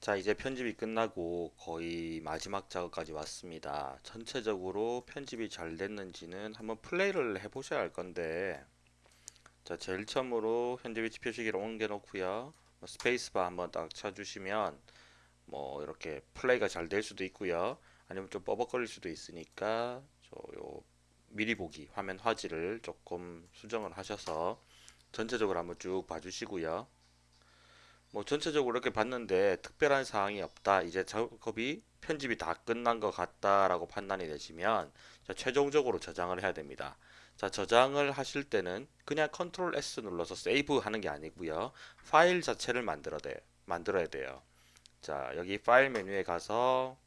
자, 이제 편집이 끝나고 거의 마지막 작업까지 왔습니다. 전체적으로 편집이 잘 됐는지는 한번 플레이를 해 보셔야 할 건데, 자, 제일 처음으로 현재 위치 표시기를 옮겨 놓고요. 뭐 스페이스바 한번 딱 쳐주시면, 뭐 이렇게 플레이가 잘 될 수도 있고요. 아니면 좀 뻐벅거릴 수도 있으니까, 저요 미리 보기 화면 화질을 조금 수정을 하셔서 전체적으로 한번 쭉 봐주시고요. 뭐 전체적으로 이렇게 봤는데 특별한 사항이 없다. 이제 작업이 편집이 다 끝난 것 같다라고 판단이 되시면 자, 최종적으로 저장을 해야 됩니다. 자, 저장을 하실 때는 그냥 control S 눌러서 save 하는 게 아니고요. 파일 자체를 만들어야 돼요. 만들어야 돼요. 자, 여기 파일 메뉴에 가서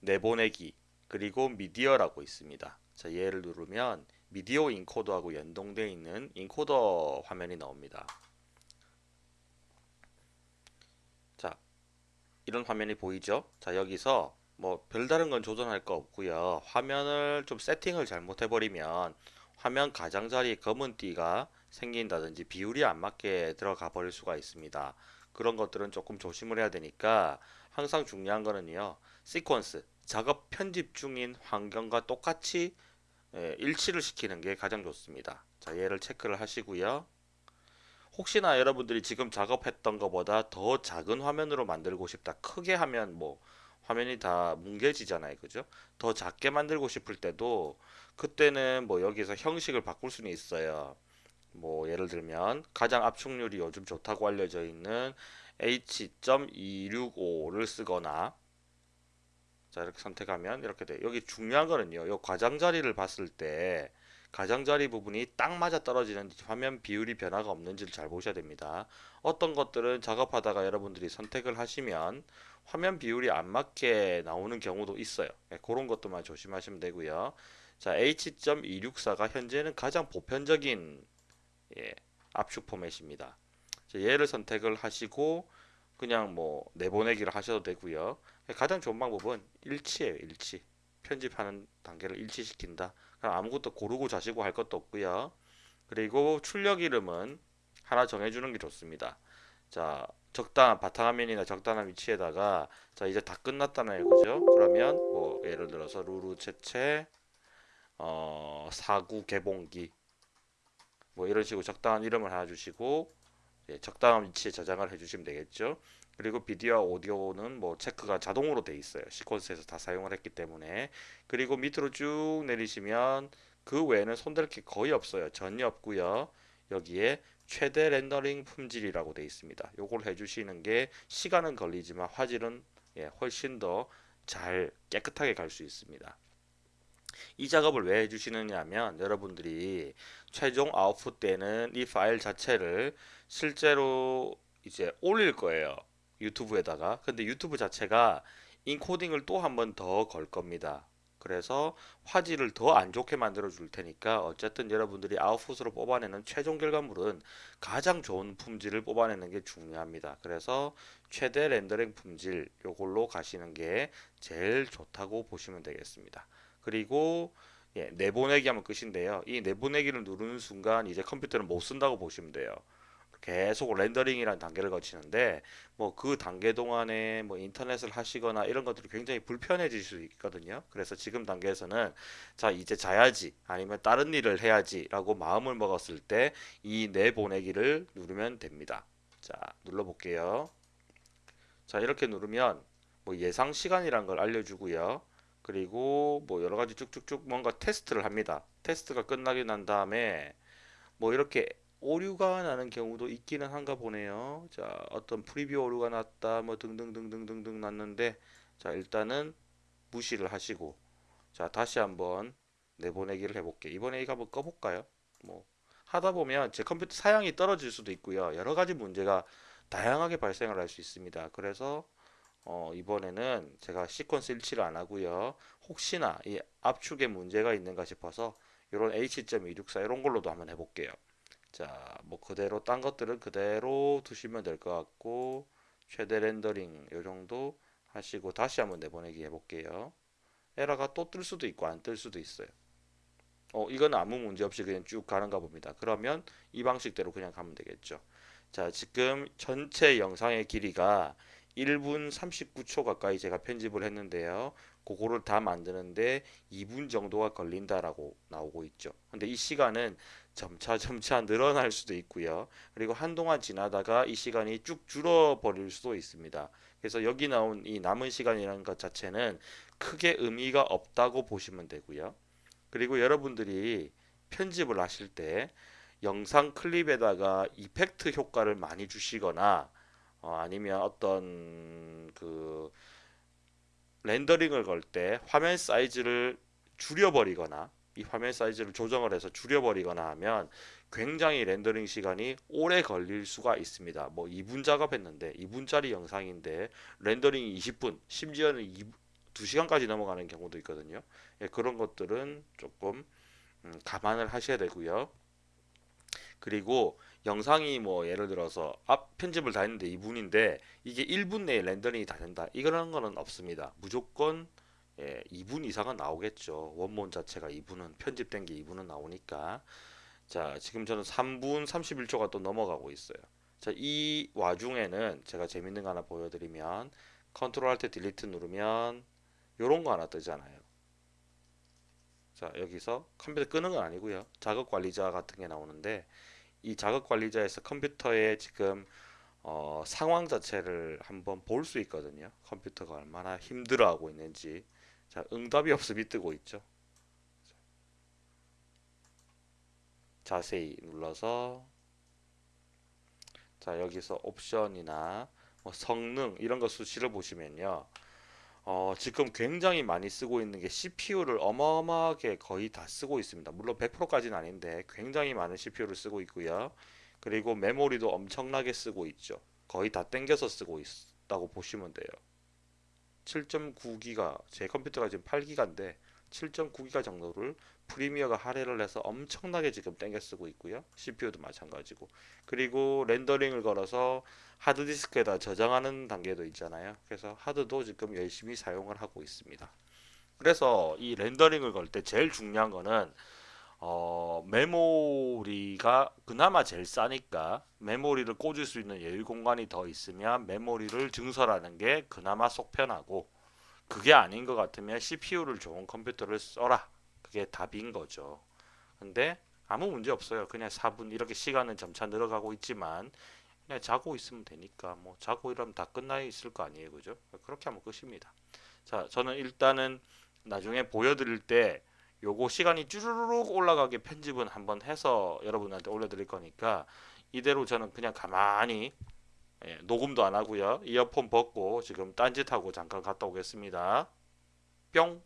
내보내기 그리고 미디어라고 있습니다. 자, 얘를 누르면 미디어 인코더하고 연동되어 있는 인코더 화면이 나옵니다. 이런 화면이 보이죠? 자 여기서 뭐 별다른 건 조정할 거 없고요. 화면을 좀 세팅을 잘못해 버리면 화면 가장자리에 검은 띠가 생긴다든지 비율이 안 맞게 들어가 버릴 수가 있습니다. 그런 것들은 조금 조심을 해야 되니까 항상 중요한 거는요 시퀀스 작업 편집 중인 환경과 똑같이 예, 일치를 시키는 게 가장 좋습니다. 자 얘를 체크를 하시고요 혹시나 여러분들이 지금 작업했던 것보다 더 작은 화면으로 만들고 싶다. 크게 하면 뭐 화면이 다 뭉개지잖아요. 그죠? 더 작게 만들고 싶을 때도 그때는 뭐 여기서 형식을 바꿀 수는 있어요. 뭐 예를 들면 가장 압축률이 요즘 좋다고 알려져 있는 H.265를 쓰거나 자 이렇게 선택하면 이렇게 돼. 여기 중요한 거는요. 요 과장 자리를 봤을 때 가장자리 부분이 딱 맞아 떨어지는 화면 비율이 변화가 없는지를 잘 보셔야 됩니다. 어떤 것들은 작업하다가 여러분들이 선택을 하시면 화면 비율이 안 맞게 나오는 경우도 있어요. 네, 그런 것도만 조심하시면 되고요. 자, H.264가 현재는 가장 보편적인 예, 압축 포맷입니다. 얘를 선택을 하시고 그냥 뭐 내보내기를 하셔도 되고요. 가장 좋은 방법은 일치예요, 일치. 편집하는 단계를 일치시킨다. 아무것도 고르고 자시고 할 것도 없고요. 그리고 출력 이름은 하나 정해주는 게 좋습니다. 자, 적당한 바탕화면이나 적당한 위치에다가 자 이제 다 끝났다네요, 그죠? 그러면 뭐 예를 들어서 루루체체 어, 사구 개봉기 뭐 이런 식으로 적당한 이름을 하나 주시고 예, 적당한 위치에 저장을 해주시면 되겠죠. 그리고 비디오와 오디오는 뭐 체크가 자동으로 돼 있어요. 시퀀스에서 다 사용을 했기 때문에. 그리고 밑으로 쭉 내리시면 그 외에는 손댈 게 거의 없어요. 전혀 없고요. 여기에 최대 렌더링 품질이라고 돼 있습니다. 요걸 해주시는 게 시간은 걸리지만 화질은 예, 훨씬 더 잘 깨끗하게 갈 수 있습니다. 이 작업을 왜 해주시느냐 하면 여러분들이 최종 아웃풋 때는 이 파일 자체를 실제로 이제 올릴 거예요. 유튜브에다가. 근데 유튜브 자체가 인코딩을 또 한 번 더 걸 겁니다. 그래서 화질을 더 안 좋게 만들어 줄 테니까 어쨌든 여러분들이 아웃풋으로 뽑아내는 최종 결과물은 가장 좋은 품질을 뽑아내는 게 중요합니다. 그래서 최대 렌더링 품질 요걸로 가시는 게 제일 좋다고 보시면 되겠습니다. 그리고 예, 내보내기 하면 끝인데요. 이 내보내기를 누르는 순간 이제 컴퓨터는 못 쓴다고 보시면 돼요 계속 렌더링이라는 단계를 거치는데 뭐 그 단계 동안에 뭐 인터넷을 하시거나 이런 것들이 굉장히 불편해질 수 있거든요. 그래서 지금 단계에서는 자 이제 자야지 아니면 다른 일을 해야지 라고 마음을 먹었을 때 이 내보내기를 누르면 됩니다. 자 눌러 볼게요. 자 이렇게 누르면 뭐 예상 시간이란 걸 알려주고요. 그리고 뭐 여러 가지 쭉쭉쭉 뭔가 테스트를 합니다. 테스트가 끝나게 난 다음에 뭐 이렇게 오류가 나는 경우도 있기는 한가 보네요. 자, 어떤 프리뷰 오류가 났다, 뭐 등등등등등등 났는데, 자, 일단은 무시를 하시고, 자, 다시 한번 내보내기를 해볼게. 이번에 이거 한번 꺼볼까요? 뭐, 하다 보면 제 컴퓨터 사양이 떨어질 수도 있고요. 여러 가지 문제가 다양하게 발생을 할 수 있습니다. 그래서, 어, 이번에는 제가 시퀀스 일치를 안 하고요. 혹시나 이 압축에 문제가 있는가 싶어서 이런 H.264 이런 걸로도 한번 해볼게요. 자, 뭐 그대로 딴 것들은 그대로 두시면 될 것 같고 최대 렌더링 요 정도 하시고 다시 한번 내보내기 해볼게요. 에러가 또 뜰 수도 있고 안 뜰 수도 있어요. 어, 이건 아무 문제 없이 그냥 쭉 가는가 봅니다. 그러면 이 방식대로 그냥 가면 되겠죠. 자, 지금 전체 영상의 길이가 1분 39초 가까이 제가 편집을 했는데요. 그거를 다 만드는데 2분 정도가 걸린다라고 나오고 있죠. 근데 이 시간은 점차 점차 늘어날 수도 있고요. 그리고 한동안 지나다가 이 시간이 쭉 줄어버릴 수도 있습니다. 그래서 여기 나온 이 남은 시간이라는 것 자체는 크게 의미가 없다고 보시면 되고요. 그리고 여러분들이 편집을 하실 때 영상 클립에다가 이펙트 효과를 많이 주시거나 어, 아니면 어떤 그 렌더링을 걸 때 화면 사이즈를 줄여버리거나 이 화면 사이즈를 조정을 해서 줄여버리거나 하면 굉장히 렌더링 시간이 오래 걸릴 수가 있습니다. 뭐 2분 작업했는데 2분짜리 영상인데 렌더링이 20분 심지어는 2, 2시간까지 넘어가는 경우도 있거든요. 예, 그런 것들은 조금 음, 감안을 하셔야 되고요. 그리고 영상이 뭐 예를 들어서 앞 편집을 다 했는데 2분인데 이게 1분 내에 렌더링이 다 된다. 이런 거는 없습니다. 무조건 예, 2분 이상은 나오겠죠. 원본 자체가 2분은 편집된 게 2분은 나오니까. 자, 지금 저는 3분 31초가 또 넘어가고 있어요. 자, 이 와중에는 제가 재밌는 거 하나 보여드리면 control alt delete 누르면 요런 거 하나 뜨잖아요. 자, 여기서 컴퓨터 끄는 건 아니고요. 작업 관리자 같은 게 나오는데 이 작업 관리자에서 컴퓨터에 지금 어, 상황 자체를 한번 볼 수 있거든요. 컴퓨터가 얼마나 힘들어하고 있는지. 자, 응답이 없음이 뜨고 있죠. 자세히 눌러서 자, 여기서 옵션이나 뭐 성능 이런 거 수치를 보시면요. 어, 지금 굉장히 많이 쓰고 있는 게 CPU를 어마어마하게 거의 다 쓰고 있습니다. 물론 100%까지는 아닌데 굉장히 많은 CPU를 쓰고 있고요. 그리고 메모리도 엄청나게 쓰고 있죠. 거의 다 땡겨서 쓰고 있다고 보시면 돼요. 7.9기가 제 컴퓨터가 지금 8기가인데 7.9기가 정도를 프리미어가 할애를 해서 엄청나게 지금 땡겨 쓰고 있고요. CPU도 마찬가지고. 그리고 렌더링을 걸어서 하드디스크에다 저장하는 단계도 있잖아요. 그래서 하드도 지금 열심히 사용을 하고 있습니다. 그래서 이 렌더링을 걸 때 제일 중요한 거는 어, 메모리가 그나마 제일 싸니까 메모리를 꽂을 수 있는 여유 공간이 더 있으면 메모리를 증설하는 게 그나마 속 편하고 그게 아닌 것 같으면 CPU를 좋은 컴퓨터를 써라. 그게 답인 거죠. 근데 아무 문제 없어요. 그냥 4분 이렇게 시간은 점차 늘어가고 있지만 그냥 자고 있으면 되니까 뭐 자고 이러면 다 끝나 있을 거 아니에요. 그죠? 그렇게 하면 끝입니다. 자, 저는 일단은 나중에 보여드릴 때 요거 시간이 쭈르륵 올라가게 편집은 한번 해서 여러분한테 올려드릴 거니까 이대로 저는 그냥 가만히 예, 녹음도 안 하고요. 이어폰 벗고 지금 딴짓하고 잠깐 갔다 오겠습니다. 뿅